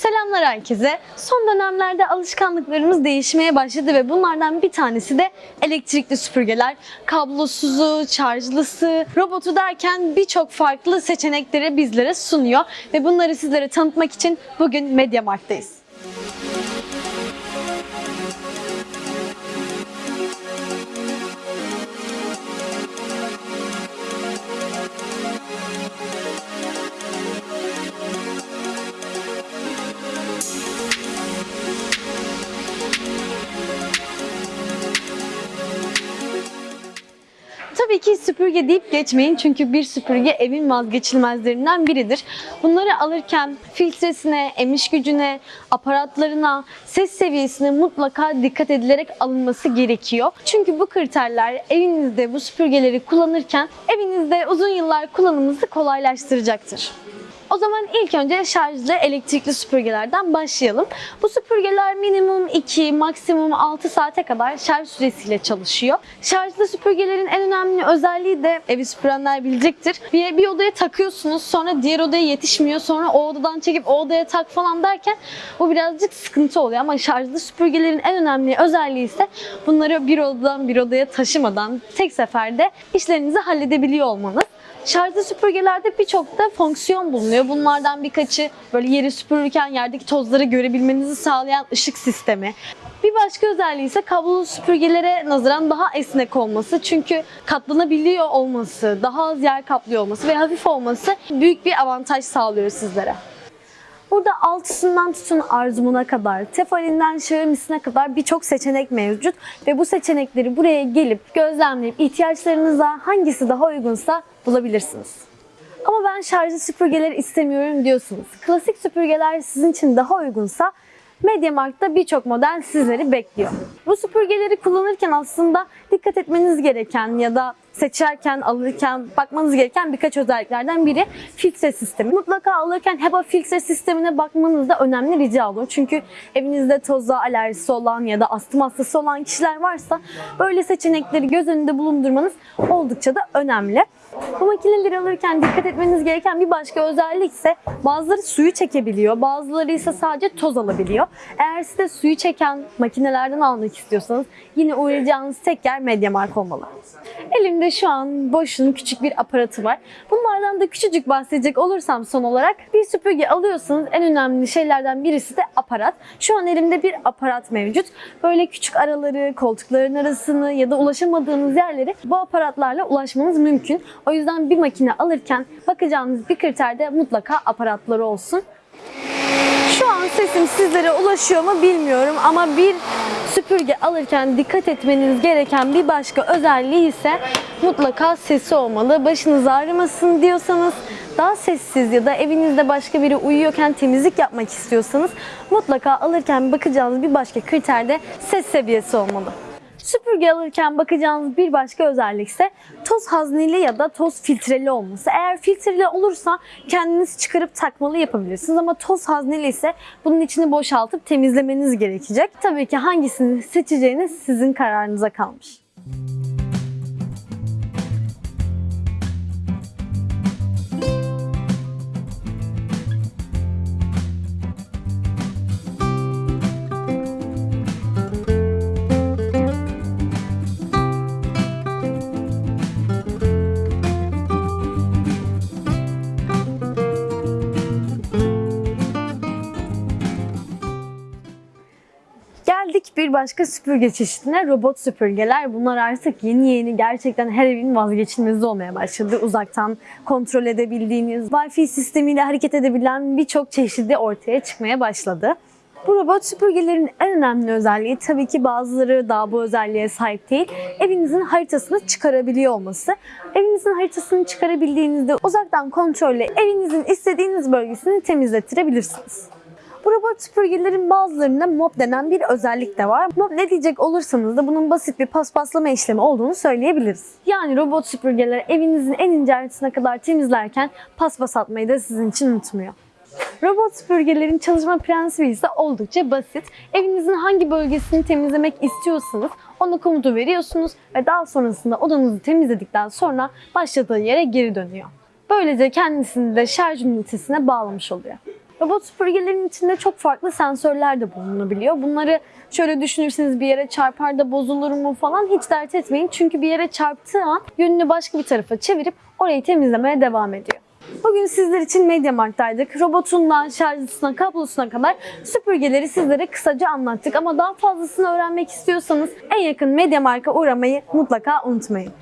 Selamlar herkese. Son dönemlerde alışkanlıklarımız değişmeye başladı ve bunlardan bir tanesi de elektrikli süpürgeler. Kablosuzu, şarjlısı, robotu derken birçok farklı seçenekleri bizlere sunuyor ve bunları sizlere tanıtmak için bugün Mediamarkt'tayız. Ki süpürge deyip geçmeyin çünkü bir süpürge evin vazgeçilmezlerinden biridir. Bunları alırken filtresine, emiş gücüne, aparatlarına, ses seviyesine mutlaka dikkat edilerek alınması gerekiyor. Çünkü bu kriterler evinizde bu süpürgeleri kullanırken evinizde uzun yıllar kullanımınızı kolaylaştıracaktır. O zaman ilk önce şarjlı elektrikli süpürgelerden başlayalım. Bu süpürgeler minimum 2, maksimum 6 saate kadar şarj süresiyle çalışıyor. Şarjlı süpürgelerin en önemli özelliği de evi süpürenler bilecektir. Bir, bir odaya takıyorsunuz sonra diğer odaya yetişmiyor sonra o odadan çekip o odaya tak falan derken bu birazcık sıkıntı oluyor ama şarjlı süpürgelerin en önemli özelliği ise bunları bir odadan bir odaya taşımadan tek seferde işlerinizi halledebiliyor olmanız. Şarjlı süpürgelerde birçok da fonksiyon bulunuyor. Bunlardan birkaçı böyle yeri süpürürken yerdeki tozları görebilmenizi sağlayan ışık sistemi. Bir başka özelliği ise kablolu süpürgelere nazaran daha esnek olması. Çünkü katlanabiliyor olması, daha az yer kaplıyor olması ve hafif olması büyük bir avantaj sağlıyor sizlere. Burada altısından tutun arzumuna kadar, tefalinden şahamisine kadar birçok seçenek mevcut ve bu seçenekleri buraya gelip gözlemleyip ihtiyaçlarınıza hangisi daha uygunsa bulabilirsiniz. Ama ben şarjlı süpürgeleri istemiyorum diyorsunuz. Klasik süpürgeler sizin için daha uygunsa MediaMarkt'ta birçok model sizleri bekliyor. Bu süpürgeleri kullanırken aslında dikkat etmeniz gereken ya da seçerken, alırken bakmanız gereken birkaç özelliklerden biri filtre sistemi. Mutlaka alırken HEPA filtre sistemine bakmanız da önemli rica olur. Çünkü evinizde toza alerjisi olan ya da astım hastası olan kişiler varsa böyle seçenekleri göz önünde bulundurmanız oldukça da önemli. Bu makineleri alırken dikkat etmeniz gereken bir başka özellik ise bazıları suyu çekebiliyor, bazıları ise sadece toz alabiliyor. Eğer siz de suyu çeken makinelerden almak istiyorsanız yine uğrayacağınız tek yer Mediamarkt olmalı. Elimde şu an Bosch'un küçük bir aparatı var. Bunlardan da küçücük bahsedecek olursam son olarak bir süpürge alıyorsanız en önemli şeylerden birisi de aparat. Şu an elimde bir aparat mevcut. Böyle küçük araları, koltukların arasını ya da ulaşamadığınız yerleri bu aparatlarla ulaşmanız mümkün. O yüzden bir makine alırken bakacağınız bir kriterde mutlaka aparatları olsun. Şu an sesim sizlere ulaşıyor mu bilmiyorum ama bir süpürge alırken dikkat etmeniz gereken bir başka özelliği ise mutlaka sesi olmalı. Başınız ağrımasın diyorsanız daha sessiz ya da evinizde başka biri uyuyorken temizlik yapmak istiyorsanız mutlaka alırken bakacağınız bir başka kriter de ses seviyesi olmalı. Süpürge alırken bakacağınız bir başka özellik ise toz hazneli ya da toz filtreli olması. Eğer filtreli olursa kendiniz çıkarıp takmalı yapabilirsiniz ama toz hazneli ise bunun içini boşaltıp temizlemeniz gerekecek. Tabii ki hangisini seçeceğiniz sizin kararınıza kalmış. Bir başka süpürge çeşidine robot süpürgeler. Bunlar artık yeni yeni gerçekten her evin vazgeçilmezi olmaya başladı. Uzaktan kontrol edebildiğiniz, Wi-Fi sistemiyle hareket edebilen birçok çeşidi ortaya çıkmaya başladı. Bu robot süpürgelerin en önemli özelliği tabii ki bazıları daha bu özelliğe sahip değil. Evinizin haritasını çıkarabiliyor olması. Evinizin haritasını çıkarabildiğinizde uzaktan kontrolle evinizin istediğiniz bölgesini temizlettirebilirsiniz. Bu robot süpürgelerin bazılarında mop denen bir özellik de var. Mop ne diyecek olursanız da bunun basit bir paspaslama işlemi olduğunu söyleyebiliriz. Yani robot süpürgeler evinizin en ince ayrıntısına kadar temizlerken paspas atmayı da sizin için unutmuyor. Robot süpürgelerin çalışma prensibi ise oldukça basit. Evinizin hangi bölgesini temizlemek istiyorsanız ona komutu veriyorsunuz ve daha sonrasında odanızı temizledikten sonra başladığı yere geri dönüyor. Böylece kendisini de şarj ünitesine bağlamış oluyor. Robot süpürgelerin içinde çok farklı sensörler de bulunabiliyor. Bunları şöyle düşünürseniz bir yere çarpar da bozulur mu falan hiç dert etmeyin. Çünkü bir yere çarptığı an yönünü başka bir tarafa çevirip orayı temizlemeye devam ediyor. Bugün sizler için MediaMarkt'taydık. Robotundan şarjısına, kablosuna kadar süpürgeleri sizlere kısaca anlattık. Ama daha fazlasını öğrenmek istiyorsanız en yakın MediaMarkt'a uğramayı mutlaka unutmayın.